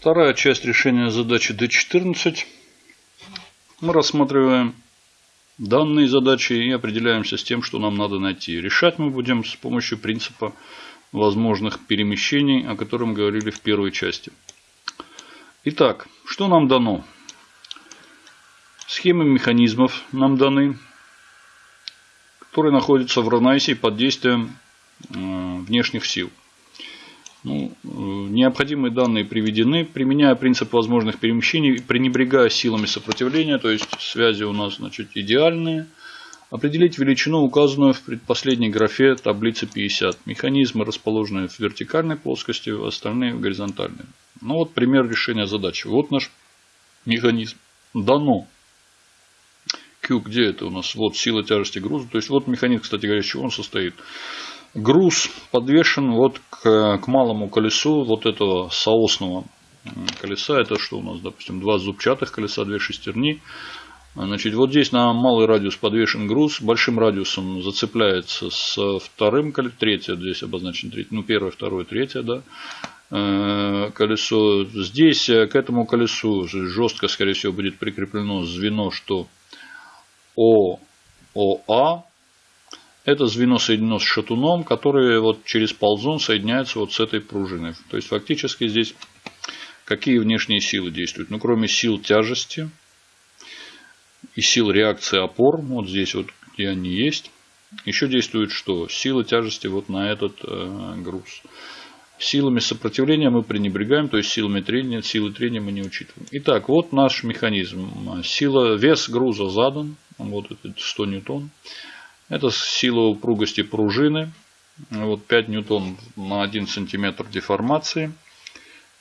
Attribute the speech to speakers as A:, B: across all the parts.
A: Вторая часть решения задачи D14. Мы рассматриваем данные задачи и определяемся с тем, что нам надо найти. Решать мы будем с помощью принципа возможных перемещений, о котором говорили в первой части. Итак, что нам дано? Схемы механизмов нам даны, которые находятся в равновесии под действием э, внешних сил. Ну, э, необходимые данные приведены, применяя принцип возможных перемещений, пренебрегая силами сопротивления, то есть связи у нас значит, идеальные. Определить величину, указанную в предпоследней графе таблицы 50. Механизмы расположены в вертикальной плоскости, остальные в горизонтальной. Ну вот пример решения задачи. Вот наш механизм. Дано. Q, где это у нас? Вот сила тяжести груза. То есть вот механизм, кстати говоря, из чего он состоит груз подвешен вот к, к малому колесу вот этого соосного колеса. Это что у нас, допустим, два зубчатых колеса, две шестерни. Значит, вот здесь на малый радиус подвешен груз, большим радиусом зацепляется с вторым колесом, третье здесь обозначено, третье, ну первое, второе, третье, да, э, колесо. Здесь к этому колесу жестко, скорее всего, будет прикреплено звено, что ООА, это звено соединено с шатуном, который вот через ползун соединяется вот с этой пружиной. То есть фактически здесь какие внешние силы действуют? Ну, кроме сил тяжести и сил реакции опор, вот здесь вот где они есть, еще действует что? Сила тяжести вот на этот э, груз. Силами сопротивления мы пренебрегаем, то есть силами трения, силы трения мы не учитываем. Итак, вот наш механизм. Сила, вес груза задан, вот это 100 ньютон. Это сила упругости пружины. Вот 5 ньютон на 1 сантиметр деформации.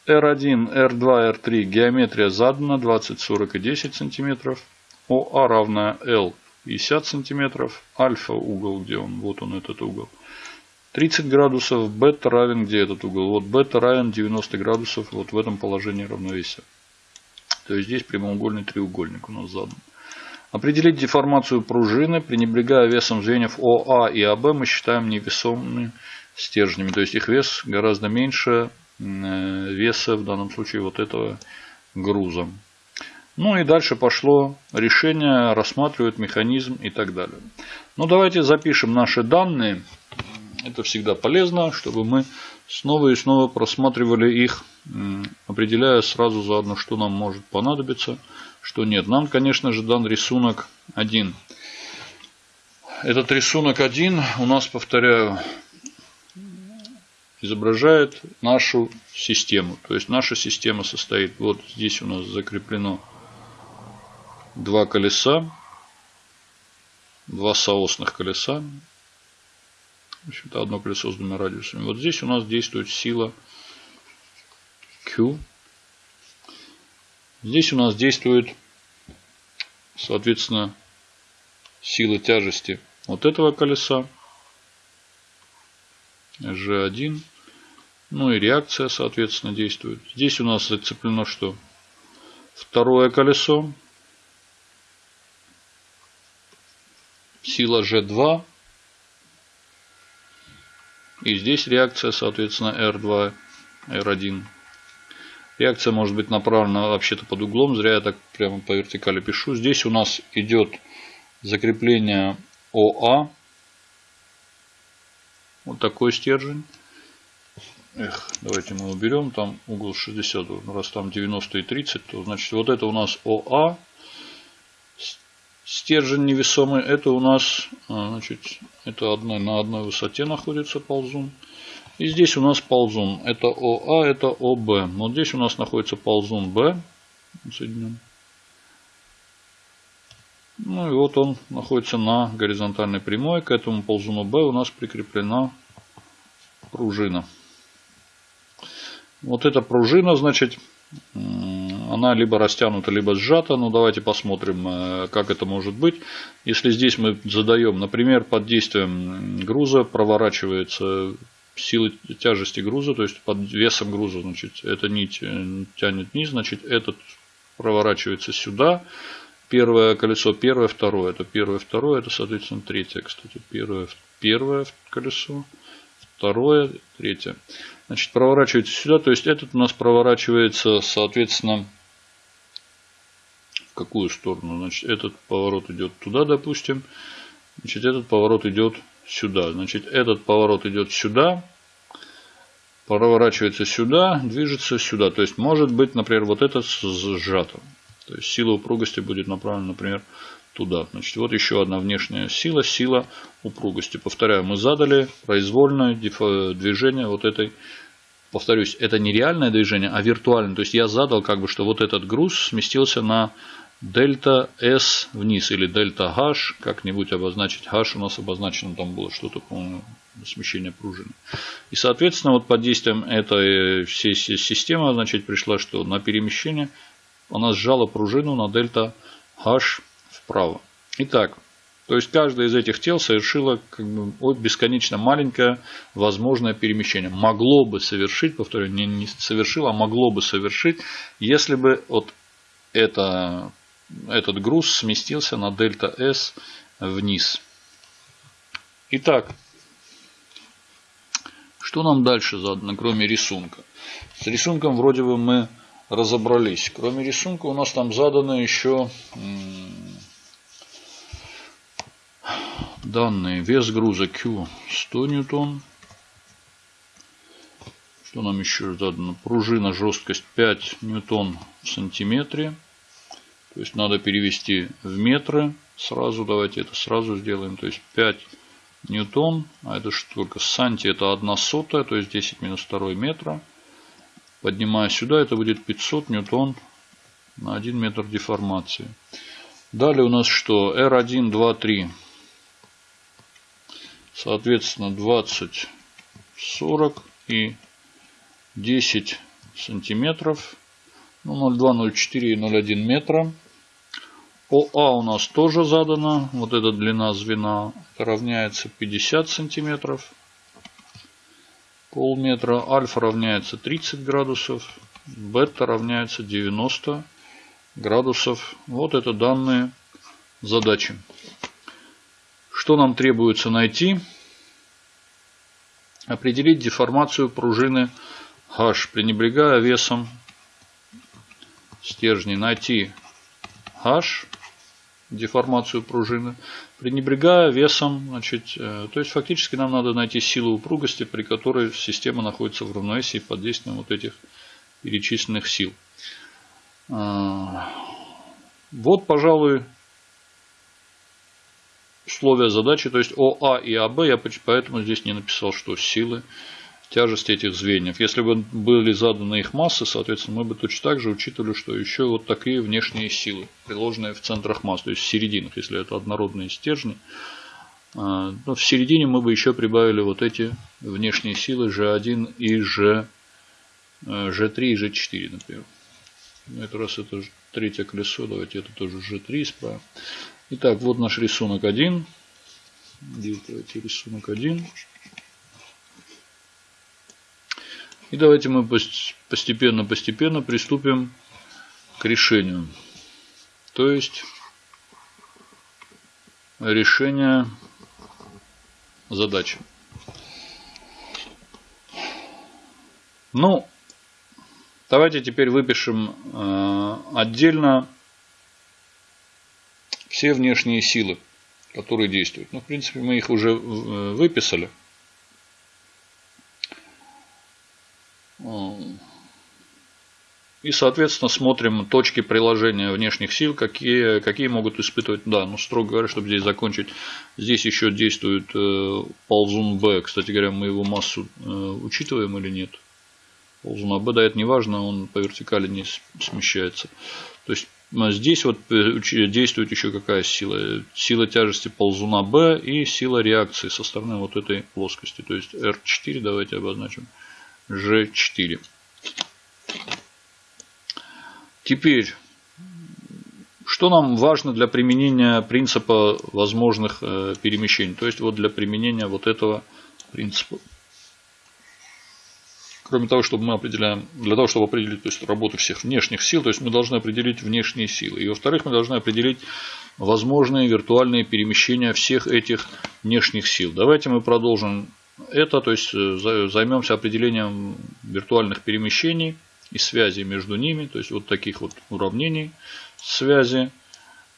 A: R1, R2, R3 геометрия задана 20, 40 и 10 сантиметров. ОА равная L 50 сантиметров. Альфа угол, где он? Вот он этот угол. 30 градусов. Бета равен, где этот угол? Вот бета равен 90 градусов вот в этом положении равновесия. То есть здесь прямоугольный треугольник у нас задан. Определить деформацию пружины, пренебрегая весом звеньев ОА и АБ, мы считаем невесомыми стержнями. То есть их вес гораздо меньше э, веса в данном случае вот этого груза. Ну и дальше пошло решение, рассматривает механизм и так далее. Ну давайте запишем наши данные. Это всегда полезно, чтобы мы снова и снова просматривали их, определяя сразу заодно, что нам может понадобиться что нет. Нам, конечно же, дан рисунок 1. Этот рисунок 1 у нас, повторяю, изображает нашу систему. То есть наша система состоит, вот здесь у нас закреплено два колеса, два соосных колеса. В общем-то, одно колесо с двумя радиусами. Вот здесь у нас действует сила Q Здесь у нас действует, соответственно, сила тяжести вот этого колеса. G1. Ну и реакция, соответственно, действует. Здесь у нас зацеплено что? Второе колесо. Сила G2. И здесь реакция, соответственно, R2, R1. Реакция может быть направлена вообще-то под углом. Зря я так прямо по вертикали пишу. Здесь у нас идет закрепление ОА. Вот такой стержень. Эх, давайте мы уберем. Там угол 60. Раз там 90 и 30, то значит вот это у нас ОА. Стержень невесомый. Это у нас а, значит, это одной, на одной высоте находится ползун. И здесь у нас ползун. Это ОА, это ОБ. Вот здесь у нас находится ползун Б. Соединен. Ну и вот он находится на горизонтальной прямой. К этому ползуну Б у нас прикреплена пружина. Вот эта пружина, значит, она либо растянута, либо сжата. Ну, давайте посмотрим, э, как это может быть. Если здесь мы задаем, например, под действием груза проворачивается силы тяжести груза, то есть под весом груза, значит, эта нить э, тянет вниз, значит, этот проворачивается сюда. Первое колесо, первое, второе. Это первое, второе, это, соответственно, третье, кстати. Первое, первое колесо, второе, третье. Значит, проворачивается сюда. То есть этот у нас проворачивается, соответственно, в какую сторону? Значит, этот поворот идет туда, допустим. Значит, этот поворот идет сюда. Значит, этот поворот идет сюда. Проворачивается сюда, движется сюда. То есть, может быть, например, вот этот сжато. То есть, сила упругости будет направлена, например, туда. Значит, вот еще одна внешняя сила, сила упругости. Повторяю, мы задали произвольное движение вот этой, повторюсь, это не реальное движение, а виртуальное. То есть я задал как бы, что вот этот груз сместился на дельта S вниз или дельта H, как-нибудь обозначить. H у нас обозначено, там было что-то, по-моему, смещение пружины. И, соответственно, вот под действием этой всей системы, значит, пришла, что на перемещение она сжала пружину на дельта H вправо. Итак, то есть каждое из этих тел совершило как бы, бесконечно маленькое возможное перемещение. Могло бы совершить, повторяю, не, не совершило, а могло бы совершить, если бы вот это, этот груз сместился на дельта S вниз. Итак, что нам дальше задано, кроме рисунка? С рисунком вроде бы мы разобрались. Кроме рисунка у нас там задано еще данные. Вес груза Q 100 ньютон. Что нам еще задано? Пружина, жесткость 5 ньютон в сантиметре. То есть надо перевести в метры. Сразу давайте это сразу сделаем. То есть 5 ньютон. А это что только санти это 1 сотая. То есть 10 минус 2 метра. Поднимая сюда, это будет 500 ньютон на 1 метр деформации. Далее у нас что? R1, 2, 3. Соответственно, 20, 40 и 10 сантиметров. Ну, 0,2, 0,4 и 0,1 метра. ОА у нас тоже задано. Вот эта длина звена равняется 50 сантиметров полметра, альфа равняется 30 градусов, бета равняется 90 градусов. Вот это данные задачи. Что нам требуется найти? Определить деформацию пружины H, пренебрегая весом стержней. Найти H, деформацию пружины, пренебрегая весом, значит, э, то есть фактически нам надо найти силу упругости, при которой система находится в равновесии под действием вот этих перечисленных сил. Э, вот, пожалуй, условия задачи, то есть ОА и АБ, я поэтому здесь не написал, что силы тяжести этих звеньев. Если бы были заданы их массы, соответственно, мы бы точно так же учитывали, что еще вот такие внешние силы, приложенные в центрах масс, то есть в серединах, если это однородные стержни. А, но в середине мы бы еще прибавили вот эти внешние силы G1 и G, G3 э, и G4, например. Ну, это раз это третье колесо, давайте это тоже G3 исправим. Итак, вот наш рисунок 1. Давайте рисунок 1. И давайте мы постепенно-постепенно приступим к решению. То есть решение задачи. Ну, давайте теперь выпишем э, отдельно все внешние силы, которые действуют. Ну, в принципе, мы их уже э, выписали. И, соответственно, смотрим точки приложения внешних сил, какие, какие могут испытывать, да, ну, строго говоря, чтобы здесь закончить, здесь еще действует э, ползун Б. Кстати говоря, мы его массу э, учитываем или нет? Ползун Б, да, это не важно, он по вертикали не смещается. То есть, здесь вот э, действует еще какая сила? Сила тяжести ползуна Б и сила реакции со стороны вот этой плоскости. То есть, R4 давайте обозначим. G4. Теперь, что нам важно для применения принципа возможных э, перемещений? То есть, вот для применения вот этого принципа. Кроме того, чтобы мы определяем, для того, чтобы определить то есть, работу всех внешних сил, то есть мы должны определить внешние силы. И во-вторых, мы должны определить возможные виртуальные перемещения всех этих внешних сил. Давайте мы продолжим Это, то есть, э, займемся определением виртуальных перемещений и связи между ними. То есть, вот таких вот уравнений связи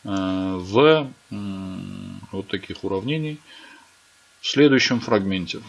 A: э, в вот таких уравнений в следующем фрагменте.